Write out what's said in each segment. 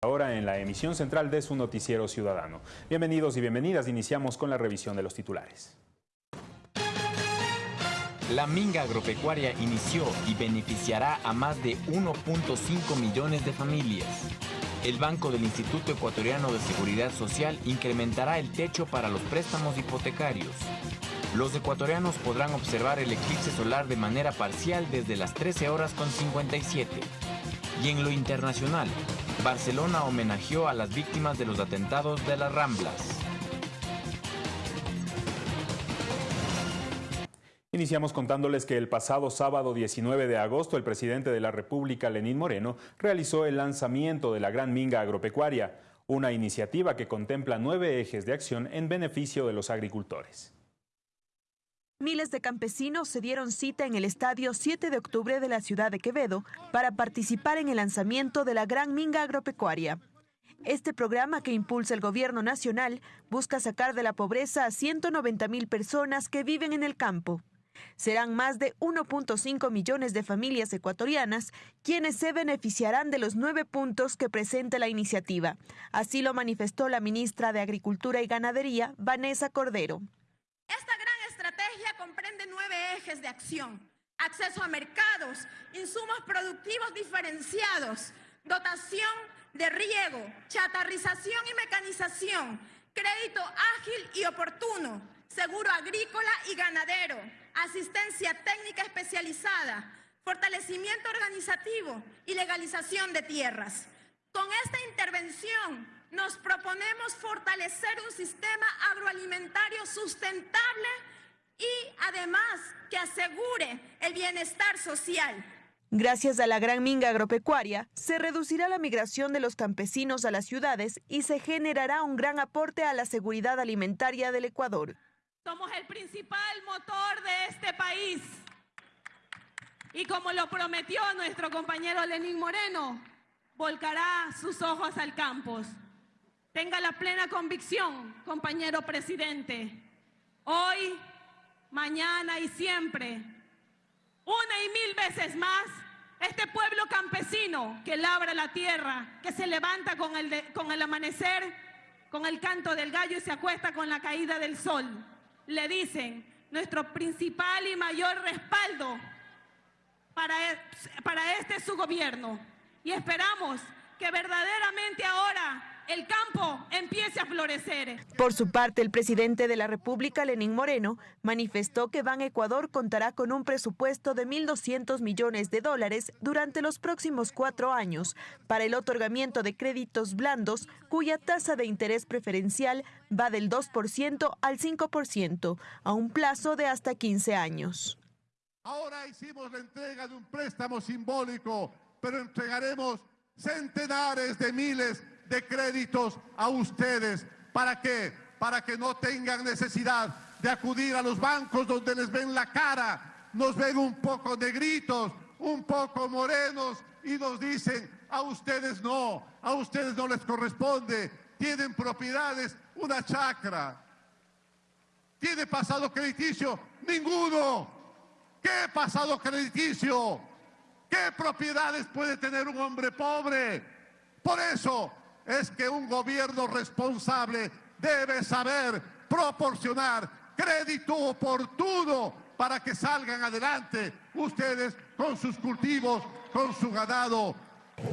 Ahora en la emisión central de su noticiero ciudadano. Bienvenidos y bienvenidas. Iniciamos con la revisión de los titulares. La minga agropecuaria inició y beneficiará a más de 1.5 millones de familias. El Banco del Instituto Ecuatoriano de Seguridad Social incrementará el techo para los préstamos hipotecarios. Los ecuatorianos podrán observar el eclipse solar de manera parcial desde las 13 horas con 57. Y en lo internacional, Barcelona homenajeó a las víctimas de los atentados de las Ramblas. Iniciamos contándoles que el pasado sábado 19 de agosto el presidente de la República, Lenín Moreno, realizó el lanzamiento de la Gran Minga Agropecuaria, una iniciativa que contempla nueve ejes de acción en beneficio de los agricultores. Miles de campesinos se dieron cita en el estadio 7 de octubre de la ciudad de Quevedo para participar en el lanzamiento de la Gran Minga Agropecuaria. Este programa que impulsa el gobierno nacional busca sacar de la pobreza a 190 mil personas que viven en el campo. Serán más de 1.5 millones de familias ecuatorianas quienes se beneficiarán de los nueve puntos que presenta la iniciativa. Así lo manifestó la ministra de Agricultura y Ganadería, Vanessa Cordero. Comprende nueve ejes de acción. Acceso a mercados, insumos productivos diferenciados, dotación de riego, chatarrización y mecanización, crédito ágil y oportuno, seguro agrícola y ganadero, asistencia técnica especializada, fortalecimiento organizativo y legalización de tierras. Con esta intervención nos proponemos fortalecer un sistema agroalimentario sustentable y además que asegure el bienestar social. Gracias a la gran minga agropecuaria, se reducirá la migración de los campesinos a las ciudades y se generará un gran aporte a la seguridad alimentaria del Ecuador. Somos el principal motor de este país. Y como lo prometió nuestro compañero Lenín Moreno, volcará sus ojos al campo. Tenga la plena convicción, compañero presidente. Hoy, mañana y siempre, una y mil veces más, este pueblo campesino que labra la tierra, que se levanta con el, con el amanecer, con el canto del gallo y se acuesta con la caída del sol, le dicen nuestro principal y mayor respaldo para, e, para este su gobierno. Y esperamos que verdaderamente ahora el campo empiece a florecer. Por su parte, el presidente de la República, Lenín Moreno, manifestó que Ban Ecuador contará con un presupuesto de 1.200 millones de dólares durante los próximos cuatro años para el otorgamiento de créditos blandos cuya tasa de interés preferencial va del 2% al 5% a un plazo de hasta 15 años. Ahora hicimos la entrega de un préstamo simbólico, pero entregaremos centenares de miles de créditos a ustedes. ¿Para qué? Para que no tengan necesidad de acudir a los bancos donde les ven la cara, nos ven un poco negritos, un poco morenos y nos dicen, a ustedes no, a ustedes no les corresponde, tienen propiedades, una chacra. ¿Tiene pasado crediticio? Ninguno. ¿Qué pasado crediticio? ¿Qué propiedades puede tener un hombre pobre? Por eso es que un gobierno responsable debe saber proporcionar crédito oportuno para que salgan adelante ustedes con sus cultivos, con su ganado.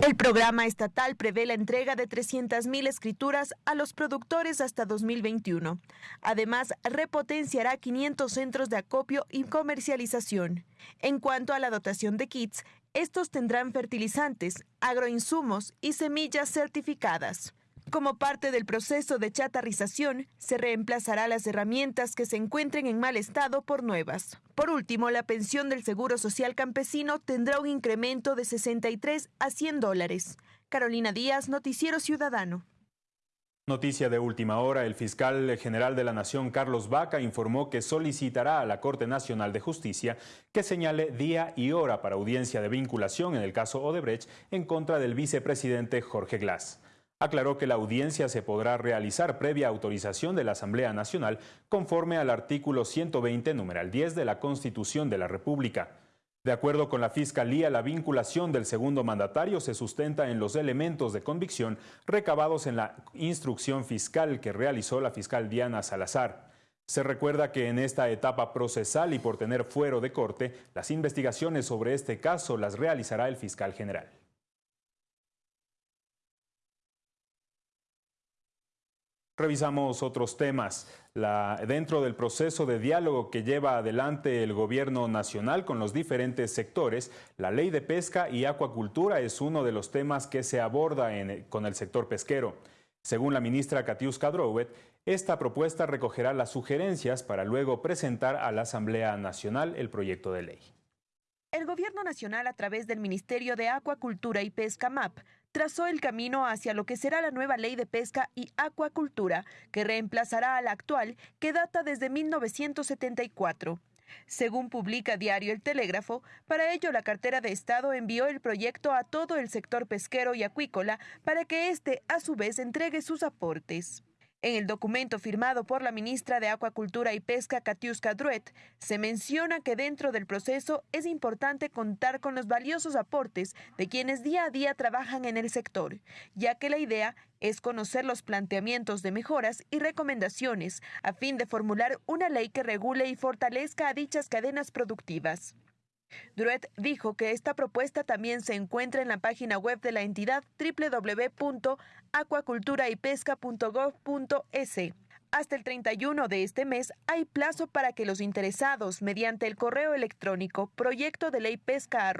El programa estatal prevé la entrega de 300.000 escrituras a los productores hasta 2021. Además, repotenciará 500 centros de acopio y comercialización. En cuanto a la dotación de kits, estos tendrán fertilizantes, agroinsumos y semillas certificadas. Como parte del proceso de chatarrización, se reemplazará las herramientas que se encuentren en mal estado por nuevas. Por último, la pensión del Seguro Social Campesino tendrá un incremento de 63 a 100 dólares. Carolina Díaz, Noticiero Ciudadano. Noticia de última hora, el fiscal general de la Nación, Carlos Vaca, informó que solicitará a la Corte Nacional de Justicia que señale día y hora para audiencia de vinculación en el caso Odebrecht en contra del vicepresidente Jorge Glass. Aclaró que la audiencia se podrá realizar previa autorización de la Asamblea Nacional conforme al artículo 120, numeral 10 de la Constitución de la República. De acuerdo con la Fiscalía, la vinculación del segundo mandatario se sustenta en los elementos de convicción recabados en la instrucción fiscal que realizó la fiscal Diana Salazar. Se recuerda que en esta etapa procesal y por tener fuero de corte, las investigaciones sobre este caso las realizará el fiscal general. Revisamos otros temas. dentro del proceso de diálogo que lleva adelante el gobierno nacional con los diferentes sectores, la ley de pesca y acuacultura es uno de los temas que se aborda con el sector pesquero. Según la ministra Katiuska Drouet, esta propuesta recogerá las sugerencias para luego presentar a la Asamblea Nacional el proyecto de ley. El Gobierno Nacional, a través del Ministerio de Acuacultura y Pesca MAP, trazó el camino hacia lo que será la nueva ley de pesca y acuacultura, que reemplazará a la actual, que data desde 1974. Según publica Diario El Telégrafo, para ello la cartera de Estado envió el proyecto a todo el sector pesquero y acuícola para que éste, a su vez, entregue sus aportes. En el documento firmado por la ministra de Acuacultura y Pesca, Katiuska Druet, se menciona que dentro del proceso es importante contar con los valiosos aportes de quienes día a día trabajan en el sector, ya que la idea es conocer los planteamientos de mejoras y recomendaciones a fin de formular una ley que regule y fortalezca a dichas cadenas productivas. Druet dijo que esta propuesta también se encuentra en la página web de la entidad www.acuaculturaypesca.gov.es. Hasta el 31 de este mes hay plazo para que los interesados, mediante el correo electrónico proyecto de ley pesca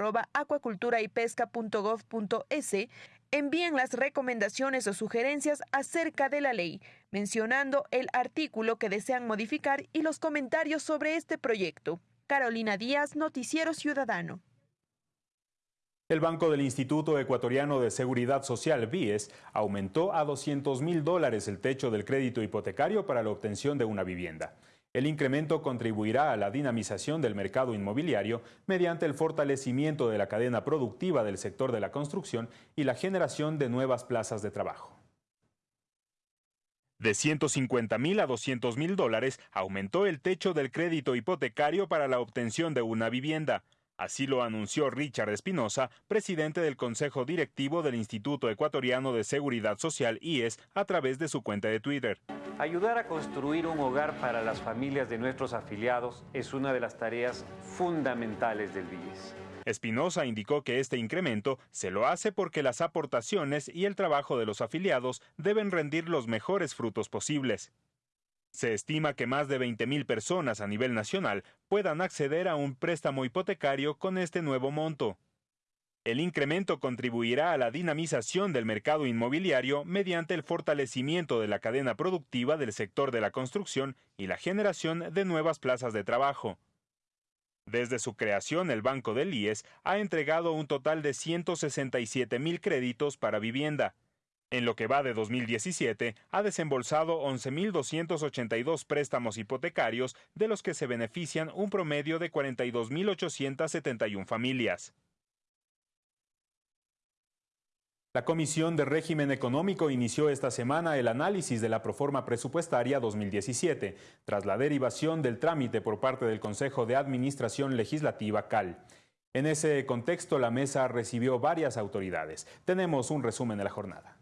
envíen las recomendaciones o sugerencias acerca de la ley, mencionando el artículo que desean modificar y los comentarios sobre este proyecto. Carolina Díaz, Noticiero Ciudadano. El Banco del Instituto Ecuatoriano de Seguridad Social, BIES, aumentó a 200 mil dólares el techo del crédito hipotecario para la obtención de una vivienda. El incremento contribuirá a la dinamización del mercado inmobiliario mediante el fortalecimiento de la cadena productiva del sector de la construcción y la generación de nuevas plazas de trabajo. De 150 mil a 200 mil dólares aumentó el techo del crédito hipotecario para la obtención de una vivienda. Así lo anunció Richard Espinosa, presidente del Consejo Directivo del Instituto Ecuatoriano de Seguridad Social IES, a través de su cuenta de Twitter. Ayudar a construir un hogar para las familias de nuestros afiliados es una de las tareas fundamentales del BIES. Espinosa indicó que este incremento se lo hace porque las aportaciones y el trabajo de los afiliados deben rendir los mejores frutos posibles. Se estima que más de 20.000 personas a nivel nacional puedan acceder a un préstamo hipotecario con este nuevo monto. El incremento contribuirá a la dinamización del mercado inmobiliario mediante el fortalecimiento de la cadena productiva del sector de la construcción y la generación de nuevas plazas de trabajo. Desde su creación, el Banco del IES ha entregado un total de 167 mil créditos para vivienda. En lo que va de 2017, ha desembolsado 11.282 préstamos hipotecarios, de los que se benefician un promedio de 42.871 familias. La Comisión de Régimen Económico inició esta semana el análisis de la proforma presupuestaria 2017, tras la derivación del trámite por parte del Consejo de Administración Legislativa CAL. En ese contexto, la mesa recibió varias autoridades. Tenemos un resumen de la jornada.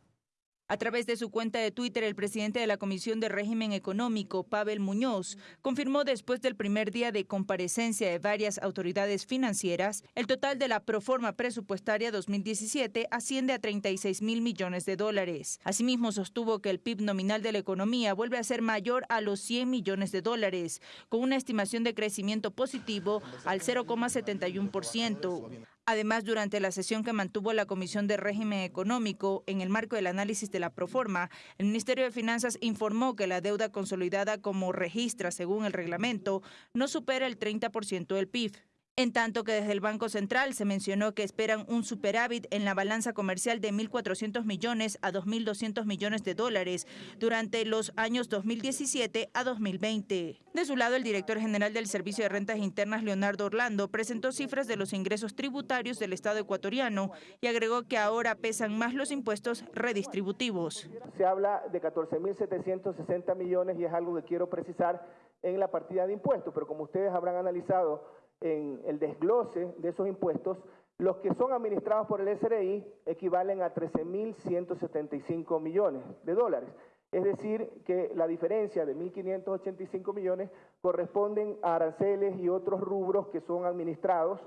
A través de su cuenta de Twitter, el presidente de la Comisión de Régimen Económico, Pavel Muñoz, confirmó después del primer día de comparecencia de varias autoridades financieras, el total de la proforma presupuestaria 2017 asciende a 36 mil millones de dólares. Asimismo, sostuvo que el PIB nominal de la economía vuelve a ser mayor a los 100 millones de dólares, con una estimación de crecimiento positivo al 0,71%. Además, durante la sesión que mantuvo la Comisión de Régimen Económico en el marco del análisis de la proforma, el Ministerio de Finanzas informó que la deuda consolidada como registra según el reglamento no supera el 30% del PIB. En tanto que desde el Banco Central se mencionó que esperan un superávit en la balanza comercial de 1.400 millones a 2.200 millones de dólares durante los años 2017 a 2020. De su lado, el director general del Servicio de Rentas Internas, Leonardo Orlando, presentó cifras de los ingresos tributarios del Estado ecuatoriano y agregó que ahora pesan más los impuestos redistributivos. Se habla de 14.760 millones y es algo que quiero precisar en la partida de impuestos, pero como ustedes habrán analizado en el desglose de esos impuestos, los que son administrados por el SRI equivalen a 13.175 millones de dólares. Es decir, que la diferencia de 1.585 millones corresponden a aranceles y otros rubros que son administrados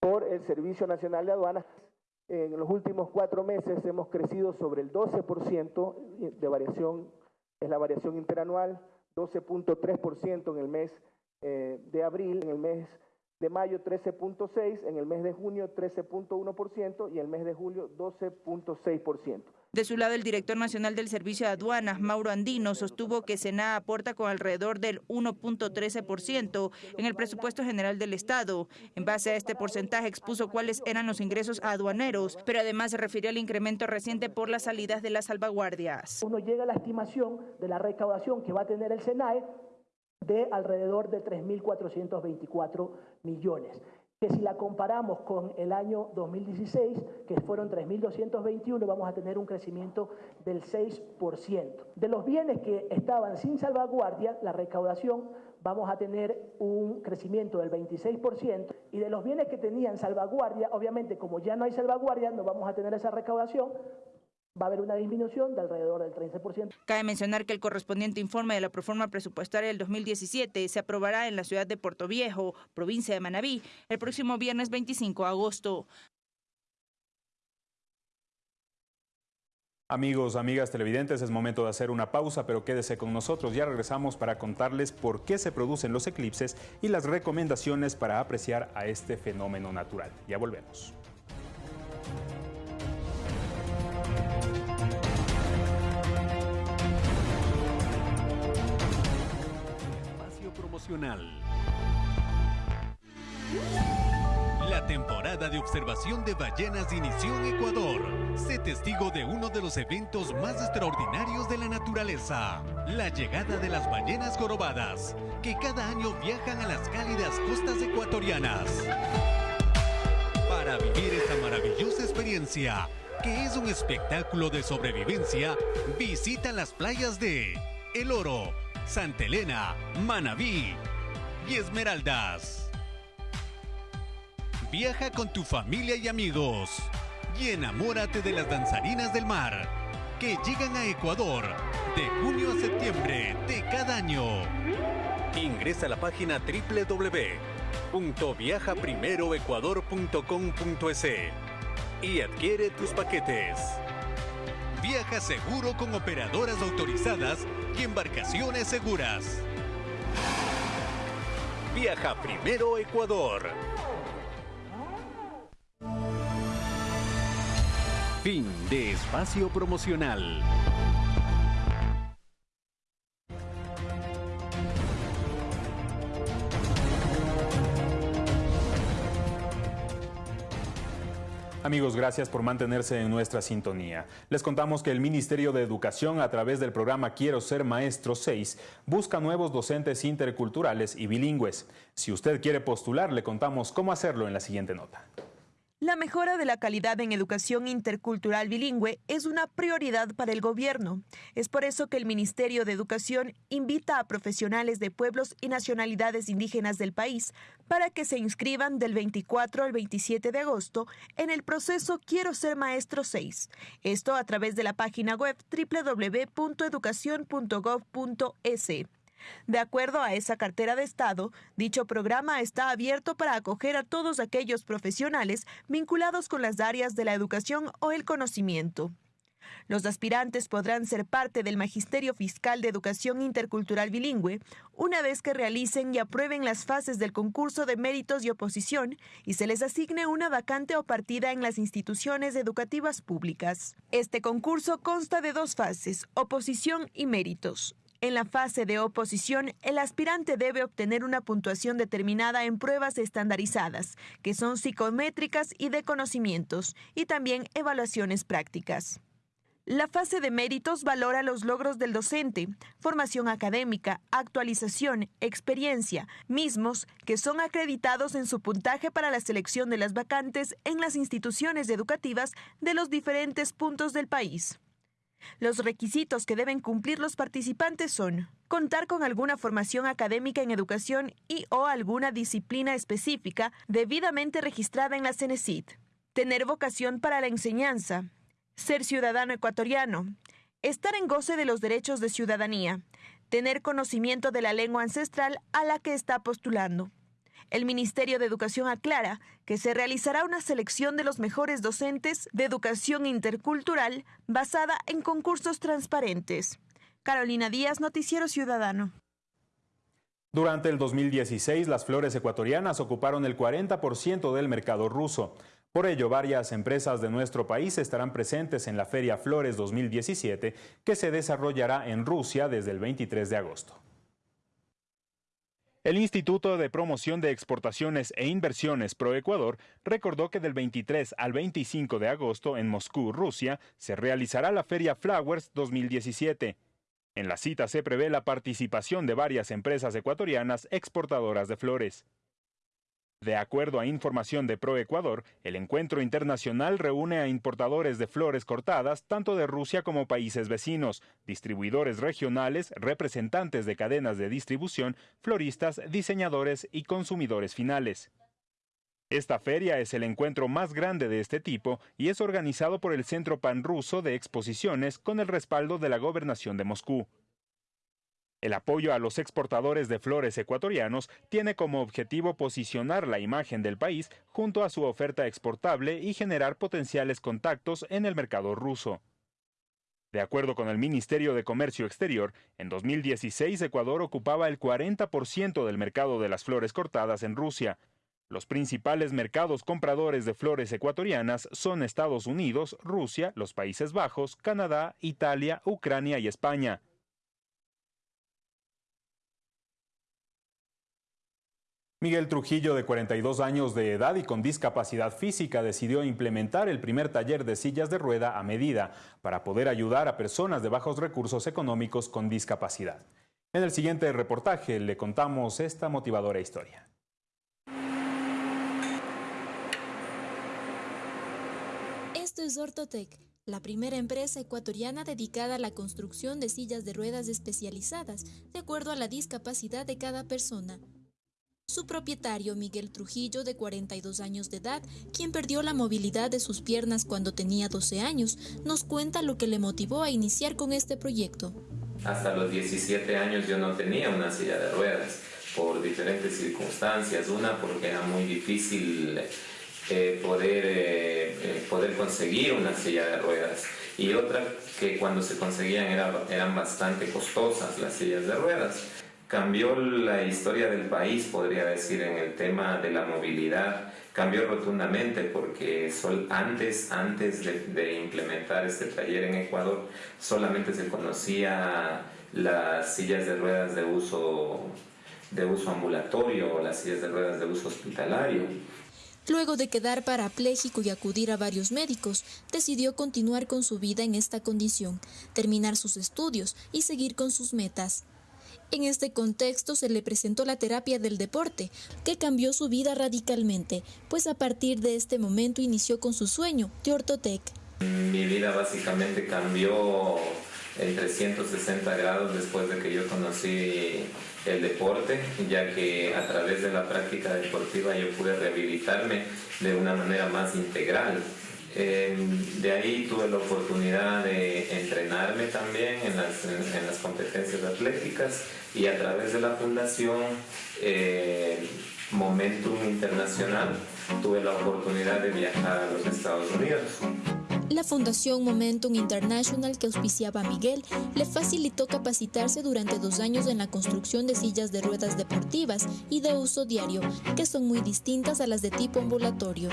por el Servicio Nacional de Aduanas. En los últimos cuatro meses hemos crecido sobre el 12% de variación, es la variación interanual, 12.3% en el mes eh, de abril, en el mes de mayo 13.6%, en el mes de junio 13.1% y en el mes de julio 12.6%. De su lado, el director nacional del Servicio de Aduanas, Mauro Andino, sostuvo que Sena aporta con alrededor del 1.13% en el presupuesto general del Estado. En base a este porcentaje expuso cuáles eran los ingresos aduaneros, pero además se refirió al incremento reciente por las salidas de las salvaguardias. Uno llega a la estimación de la recaudación que va a tener el SENAE de alrededor de 3.424 millones que si la comparamos con el año 2016, que fueron 3.221, vamos a tener un crecimiento del 6%. De los bienes que estaban sin salvaguardia, la recaudación vamos a tener un crecimiento del 26% y de los bienes que tenían salvaguardia, obviamente como ya no hay salvaguardia, no vamos a tener esa recaudación, va a haber una disminución de alrededor del 13%. Cabe mencionar que el correspondiente informe de la proforma presupuestaria del 2017 se aprobará en la ciudad de Puerto Viejo, provincia de Manabí, el próximo viernes 25 de agosto. Amigos, amigas televidentes, es momento de hacer una pausa, pero quédese con nosotros. Ya regresamos para contarles por qué se producen los eclipses y las recomendaciones para apreciar a este fenómeno natural. Ya volvemos. La temporada de observación de ballenas inició en Ecuador. Sé testigo de uno de los eventos más extraordinarios de la naturaleza, la llegada de las ballenas jorobadas, que cada año viajan a las cálidas costas ecuatorianas. Para vivir esta maravillosa experiencia, que es un espectáculo de sobrevivencia, visita las playas de El Oro, Santa Elena, Manabí, y Esmeraldas. Viaja con tu familia y amigos y enamórate de las danzarinas del mar que llegan a Ecuador de junio a septiembre de cada año. Ingresa a la página www.viajaprimeroecuador.com.es y adquiere tus paquetes. Viaja seguro con operadoras autorizadas y embarcaciones seguras. Viaja primero Ecuador. Fin de espacio promocional. Amigos, gracias por mantenerse en nuestra sintonía. Les contamos que el Ministerio de Educación, a través del programa Quiero ser Maestro 6, busca nuevos docentes interculturales y bilingües. Si usted quiere postular, le contamos cómo hacerlo en la siguiente nota. La mejora de la calidad en educación intercultural bilingüe es una prioridad para el gobierno. Es por eso que el Ministerio de Educación invita a profesionales de pueblos y nacionalidades indígenas del país para que se inscriban del 24 al 27 de agosto en el proceso Quiero ser maestro 6. Esto a través de la página web www.educacion.gov.es. De acuerdo a esa cartera de Estado, dicho programa está abierto para acoger a todos aquellos profesionales vinculados con las áreas de la educación o el conocimiento. Los aspirantes podrán ser parte del Magisterio Fiscal de Educación Intercultural Bilingüe una vez que realicen y aprueben las fases del concurso de méritos y oposición y se les asigne una vacante o partida en las instituciones educativas públicas. Este concurso consta de dos fases, oposición y méritos. En la fase de oposición, el aspirante debe obtener una puntuación determinada en pruebas estandarizadas, que son psicométricas y de conocimientos, y también evaluaciones prácticas. La fase de méritos valora los logros del docente, formación académica, actualización, experiencia, mismos que son acreditados en su puntaje para la selección de las vacantes en las instituciones educativas de los diferentes puntos del país. Los requisitos que deben cumplir los participantes son contar con alguna formación académica en educación y o alguna disciplina específica debidamente registrada en la CENESID, tener vocación para la enseñanza, ser ciudadano ecuatoriano, estar en goce de los derechos de ciudadanía, tener conocimiento de la lengua ancestral a la que está postulando. El Ministerio de Educación aclara que se realizará una selección de los mejores docentes de educación intercultural basada en concursos transparentes. Carolina Díaz, Noticiero Ciudadano. Durante el 2016, las flores ecuatorianas ocuparon el 40% del mercado ruso. Por ello, varias empresas de nuestro país estarán presentes en la Feria Flores 2017, que se desarrollará en Rusia desde el 23 de agosto. El Instituto de Promoción de Exportaciones e Inversiones ProEcuador recordó que del 23 al 25 de agosto en Moscú, Rusia, se realizará la Feria Flowers 2017. En la cita se prevé la participación de varias empresas ecuatorianas exportadoras de flores. De acuerdo a información de ProEcuador, el encuentro internacional reúne a importadores de flores cortadas tanto de Rusia como países vecinos, distribuidores regionales, representantes de cadenas de distribución, floristas, diseñadores y consumidores finales. Esta feria es el encuentro más grande de este tipo y es organizado por el Centro Panruso de Exposiciones con el respaldo de la Gobernación de Moscú. El apoyo a los exportadores de flores ecuatorianos tiene como objetivo posicionar la imagen del país junto a su oferta exportable y generar potenciales contactos en el mercado ruso. De acuerdo con el Ministerio de Comercio Exterior, en 2016 Ecuador ocupaba el 40% del mercado de las flores cortadas en Rusia. Los principales mercados compradores de flores ecuatorianas son Estados Unidos, Rusia, los Países Bajos, Canadá, Italia, Ucrania y España. Miguel Trujillo, de 42 años de edad y con discapacidad física, decidió implementar el primer taller de sillas de rueda a medida para poder ayudar a personas de bajos recursos económicos con discapacidad. En el siguiente reportaje le contamos esta motivadora historia. Esto es Ortotec, la primera empresa ecuatoriana dedicada a la construcción de sillas de ruedas especializadas de acuerdo a la discapacidad de cada persona. Su propietario, Miguel Trujillo, de 42 años de edad, quien perdió la movilidad de sus piernas cuando tenía 12 años, nos cuenta lo que le motivó a iniciar con este proyecto. Hasta los 17 años yo no tenía una silla de ruedas por diferentes circunstancias. Una porque era muy difícil eh, poder, eh, eh, poder conseguir una silla de ruedas y otra que cuando se conseguían eran bastante costosas las sillas de ruedas cambió la historia del país, podría decir, en el tema de la movilidad. Cambió rotundamente porque antes, antes de, implementar este taller en Ecuador solamente se conocía las sillas de ruedas de uso, de uso ambulatorio o las sillas de ruedas de uso hospitalario. Luego de quedar parapléjico y acudir a varios médicos, decidió continuar con su vida en esta condición, terminar sus estudios y seguir con sus metas. En este contexto se le presentó la terapia del deporte, que cambió su vida radicalmente, pues a partir de este momento inició con su sueño de Ortotec. Mi vida básicamente cambió en 360 grados después de que yo conocí el deporte, ya que a través de la práctica deportiva yo pude rehabilitarme de una manera más integral. De ahí tuve la oportunidad de entrenarme también en las, en las competencias atléticas y a través de la fundación eh, Momentum Internacional tuve la oportunidad de viajar a los Estados Unidos. La Fundación Momentum International que auspiciaba a Miguel le facilitó capacitarse durante dos años en la construcción de sillas de ruedas deportivas y de uso diario, que son muy distintas a las de tipo ambulatorio.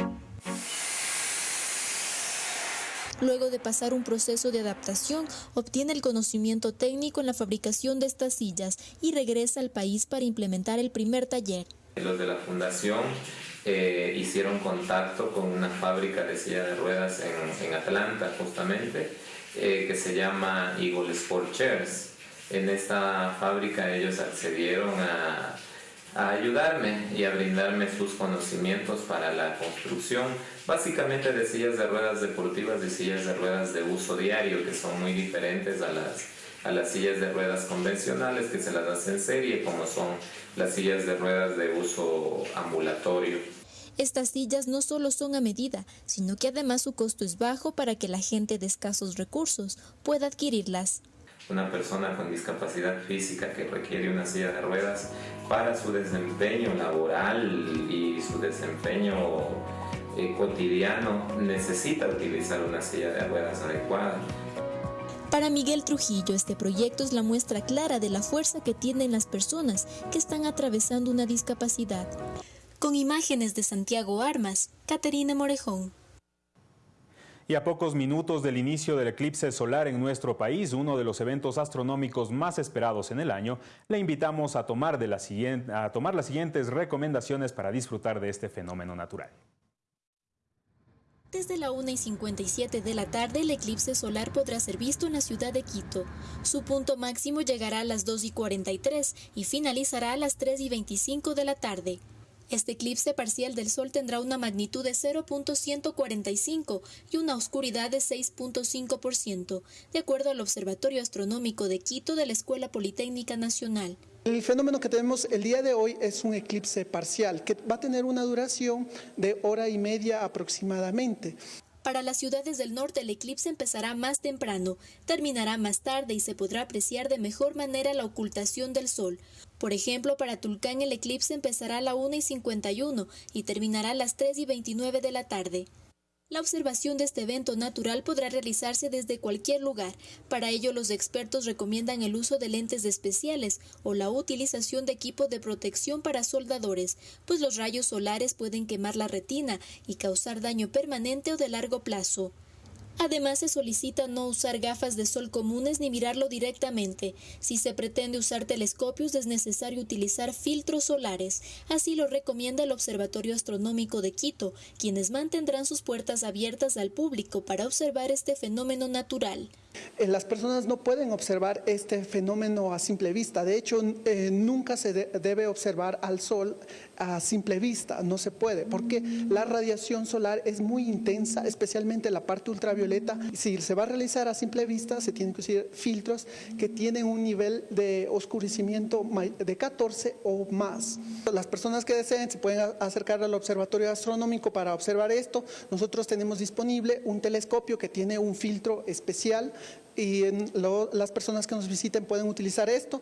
Luego de pasar un proceso de adaptación, obtiene el conocimiento técnico en la fabricación de estas sillas y regresa al país para implementar el primer taller. Los de la fundación eh, hicieron contacto con una fábrica de sillas de ruedas en, Atlanta justamente, eh, que se llama Eagle Sport Chairs. En esta fábrica ellos accedieron a a ayudarme y a brindarme sus conocimientos para la construcción, básicamente de sillas de ruedas deportivas y sillas de ruedas de uso diario, que son muy diferentes a las, a las sillas de ruedas convencionales que se las hace en serie, como son las sillas de ruedas de uso ambulatorio. Estas sillas no solo son a medida, sino que además su costo es bajo para que la gente de escasos recursos pueda adquirirlas una persona con discapacidad física que requiere una silla de ruedas para su desempeño laboral y su desempeño eh, cotidiano necesita utilizar una silla de ruedas adecuada. Para Miguel Trujillo, este proyecto es la muestra clara de la fuerza que tienen las personas que están atravesando una discapacidad. Con imágenes de Santiago Armas, Caterina Morejón. Y a pocos minutos del inicio del eclipse solar en nuestro país, uno de los eventos astronómicos más esperados en el año, le invitamos a tomar, de la siguiente, a tomar las siguientes recomendaciones para disfrutar de este fenómeno natural. Desde la 1 y 57 de la tarde, el eclipse solar podrá ser visto en la ciudad de Quito. Su punto máximo llegará a las 2 y 43 y finalizará a las 3 y 25 de la tarde. Este eclipse parcial del Sol tendrá una magnitud de 0.145 y una oscuridad de 6.5%, de acuerdo al Observatorio Astronómico de Quito de la Escuela Politécnica Nacional. El fenómeno que tenemos el día de hoy es un eclipse parcial que va a tener una duración de hora y media aproximadamente. Para las ciudades del norte el eclipse empezará más temprano, terminará más tarde y se podrá apreciar de mejor manera la ocultación del sol. Por ejemplo, para Tulcán el eclipse empezará a la 1 y 51 y terminará a las 3 y 29 de la tarde. La observación de este evento natural podrá realizarse desde cualquier lugar. Para ello, los expertos recomiendan el uso de lentes especiales o la utilización de equipo de protección para soldadores, pues los rayos solares pueden quemar la retina y causar daño permanente o de largo plazo. Además, se solicita no usar gafas de sol comunes ni mirarlo directamente. Si se pretende usar telescopios es necesario utilizar filtros solares. Así lo recomienda el Observatorio Astronómico de Quito, quienes mantendrán sus puertas abiertas al público para observar este fenómeno natural. Eh, las personas no pueden observar este fenómeno a simple vista. De hecho, eh, nunca se debe observar al sol a simple vista, no se puede, porque la radiación solar es muy intensa, especialmente la parte ultravioleta. Si se va a realizar a simple vista, se tienen que usar filtros que tienen un nivel de oscurecimiento de 14 o más. Las personas que deseen se pueden acercar al observatorio astronómico para observar esto. Nosotros tenemos disponible un telescopio que tiene un filtro especial y las personas que nos visiten pueden utilizar esto.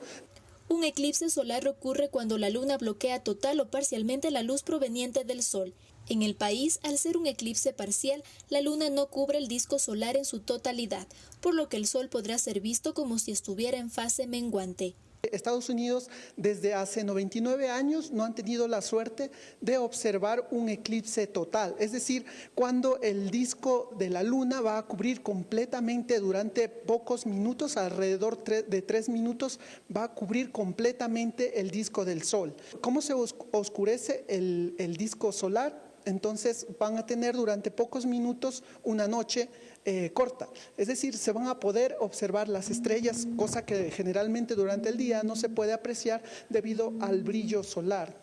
Un eclipse solar ocurre cuando la luna bloquea total o parcialmente la luz proveniente del sol. En el país, al ser un eclipse parcial, la luna no cubre el disco solar en su totalidad, por lo que el sol podrá ser visto como si estuviera en fase menguante. Estados Unidos desde hace 99 años no han tenido la suerte de observar un eclipse total, es decir, cuando el disco de la luna va a cubrir completamente durante pocos minutos, alrededor de tres minutos, va a cubrir completamente el disco del sol. ¿Cómo se oscurece el, el disco solar? Entonces van a tener durante pocos minutos una noche eh, corta. Es decir, se van a poder observar las estrellas, cosa que generalmente durante el día no se puede apreciar debido al brillo solar.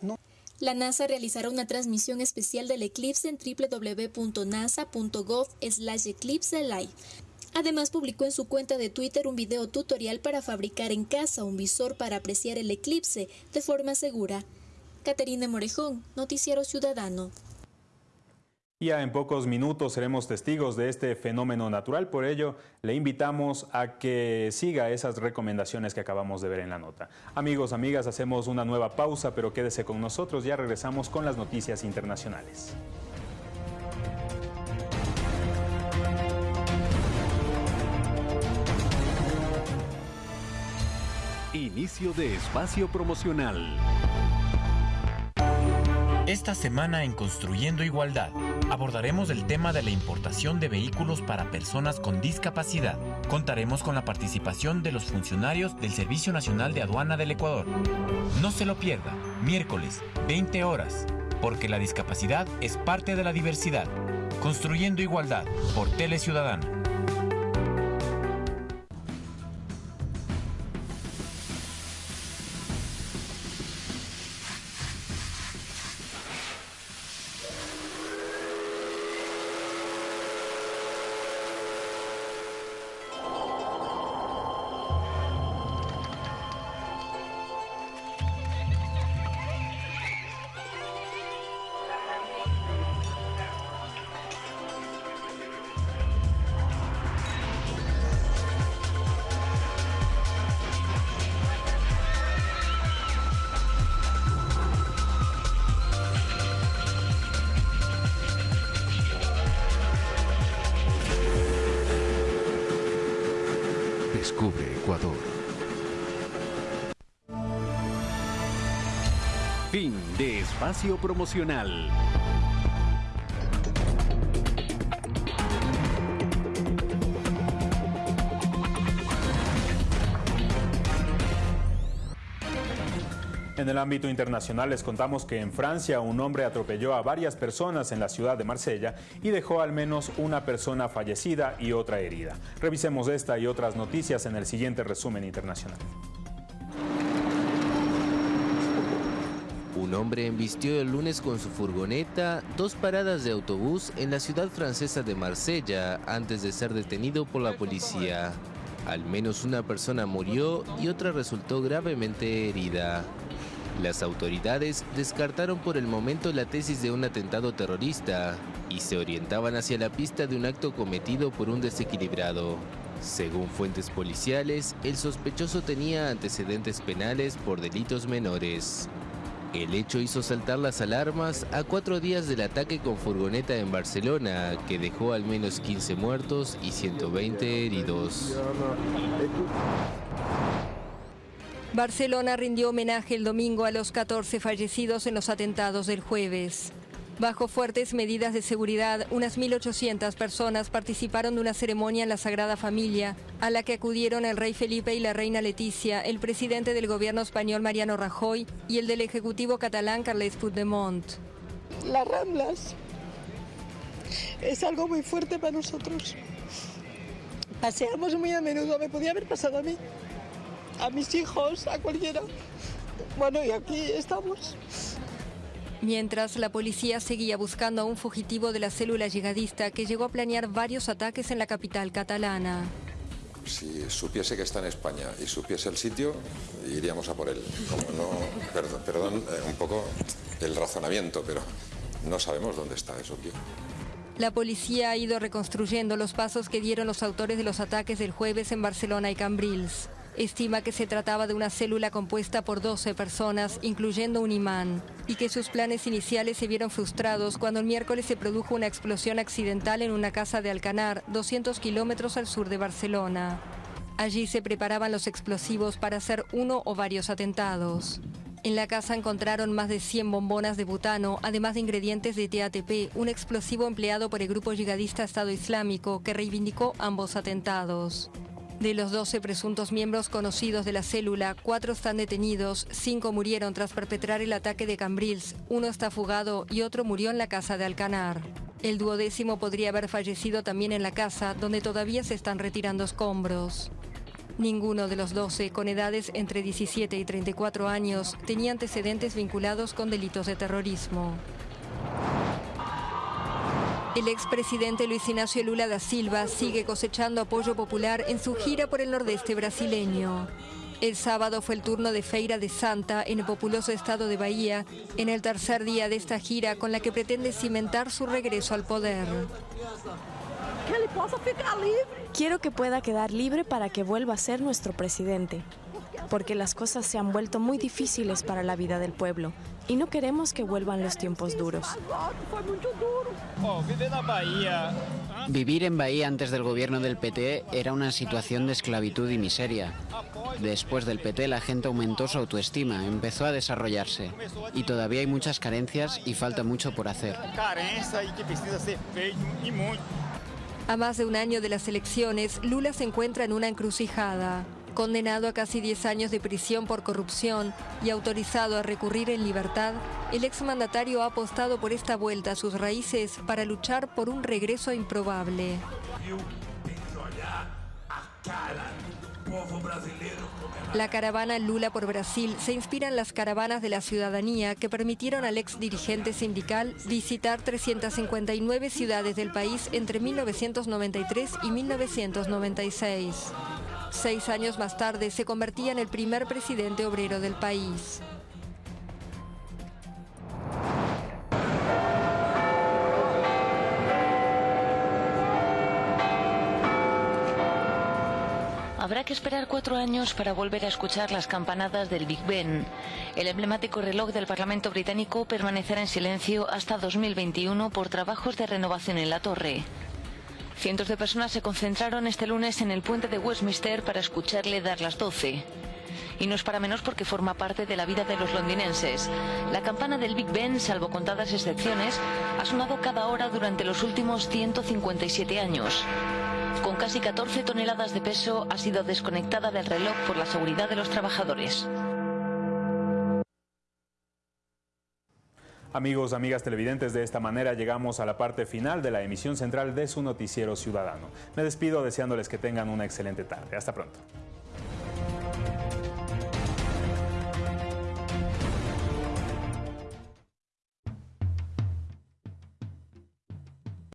La NASA realizará una transmisión especial del eclipse en www.nasa.gov eclipse live. Además publicó en su cuenta de Twitter un video tutorial para fabricar en casa un visor para apreciar el eclipse de forma segura. Caterina Morejón, Noticiero Ciudadano. Ya en pocos minutos seremos testigos de este fenómeno natural, por ello le invitamos a que siga esas recomendaciones que acabamos de ver en la nota. Amigos, amigas, hacemos una nueva pausa, pero quédese con nosotros, ya regresamos con las noticias internacionales. Inicio de espacio promocional. Esta semana en Construyendo Igualdad abordaremos el tema de la importación de vehículos para personas con discapacidad. Contaremos con la participación de los funcionarios del Servicio Nacional de Aduana del Ecuador. No se lo pierda, miércoles, 20 horas, porque la discapacidad es parte de la diversidad. Construyendo Igualdad por Tele Ciudadana. Descubre Ecuador. Fin de espacio promocional. En el ámbito internacional les contamos que en Francia un hombre atropelló a varias personas en la ciudad de Marsella y dejó al menos una persona fallecida y otra herida. Revisemos esta y otras noticias en el siguiente resumen internacional. Un hombre embistió el lunes con su furgoneta dos paradas de autobús en la ciudad francesa de Marsella antes de ser detenido por la policía. Al menos una persona murió y otra resultó gravemente herida. Las autoridades descartaron por el momento la tesis de un atentado terrorista y se orientaban hacia la pista de un acto cometido por un desequilibrado. Según fuentes policiales, el sospechoso tenía antecedentes penales por delitos menores. El hecho hizo saltar las alarmas a cuatro días del ataque con furgoneta en Barcelona, que dejó al menos 15 muertos y 120 heridos. Barcelona rindió homenaje el domingo a los 14 fallecidos en los atentados del jueves. Bajo fuertes medidas de seguridad, unas 1.800 personas participaron de una ceremonia en la Sagrada Familia, a la que acudieron el rey Felipe y la reina Leticia, el presidente del gobierno español Mariano Rajoy y el del ejecutivo catalán Carles Puigdemont. Las Ramblas es algo muy fuerte para nosotros. Paseamos muy a menudo, me podía haber pasado a mí a mis hijos, a cualquiera. Bueno, y aquí estamos. Mientras la policía seguía buscando a un fugitivo de la célula yihadista que llegó a planear varios ataques en la capital catalana. Si supiese que está en España y supiese el sitio, iríamos a por él. Como no, perdón, perdón eh, un poco el razonamiento, pero no sabemos dónde está, es obvio. La policía ha ido reconstruyendo los pasos que dieron los autores de los ataques del jueves en Barcelona y Cambrils. Estima que se trataba de una célula compuesta por 12 personas, incluyendo un imán, y que sus planes iniciales se vieron frustrados cuando el miércoles se produjo una explosión accidental en una casa de Alcanar, 200 kilómetros al sur de Barcelona. Allí se preparaban los explosivos para hacer uno o varios atentados. En la casa encontraron más de 100 bombonas de butano, además de ingredientes de TATP, un explosivo empleado por el grupo yihadista Estado Islámico que reivindicó ambos atentados. De los 12 presuntos miembros conocidos de la célula, cuatro están detenidos, cinco murieron tras perpetrar el ataque de Cambrils, uno está fugado y otro murió en la casa de Alcanar. El duodécimo podría haber fallecido también en la casa, donde todavía se están retirando escombros. Ninguno de los 12, con edades entre 17 y 34 años, tenía antecedentes vinculados con delitos de terrorismo. El expresidente Luis Ignacio Lula da Silva sigue cosechando apoyo popular en su gira por el nordeste brasileño. El sábado fue el turno de Feira de Santa en el populoso estado de Bahía, en el tercer día de esta gira con la que pretende cimentar su regreso al poder. Quiero que pueda quedar libre para que vuelva a ser nuestro presidente, porque las cosas se han vuelto muy difíciles para la vida del pueblo y no queremos que vuelvan los tiempos duros. Vivir en Bahía antes del gobierno del PT era una situación de esclavitud y miseria. Después del PT la gente aumentó su autoestima, empezó a desarrollarse. Y todavía hay muchas carencias y falta mucho por hacer. A más de un año de las elecciones, Lula se encuentra en una encrucijada. Condenado a casi 10 años de prisión por corrupción y autorizado a recurrir en libertad, el exmandatario ha apostado por esta vuelta a sus raíces para luchar por un regreso improbable. La caravana Lula por Brasil se inspira en las caravanas de la ciudadanía que permitieron al ex dirigente sindical visitar 359 ciudades del país entre 1993 y 1996. Seis años más tarde se convertía en el primer presidente obrero del país. Habrá que esperar cuatro años para volver a escuchar las campanadas del Big Ben. El emblemático reloj del Parlamento británico permanecerá en silencio hasta 2021 por trabajos de renovación en la torre. Cientos de personas se concentraron este lunes en el puente de Westminster para escucharle dar las 12. Y no es para menos porque forma parte de la vida de los londinenses. La campana del Big Ben, salvo contadas excepciones, ha sonado cada hora durante los últimos 157 años. Con casi 14 toneladas de peso, ha sido desconectada del reloj por la seguridad de los trabajadores. Amigos, amigas televidentes, de esta manera llegamos a la parte final de la emisión central de su noticiero ciudadano. Me despido deseándoles que tengan una excelente tarde. Hasta pronto.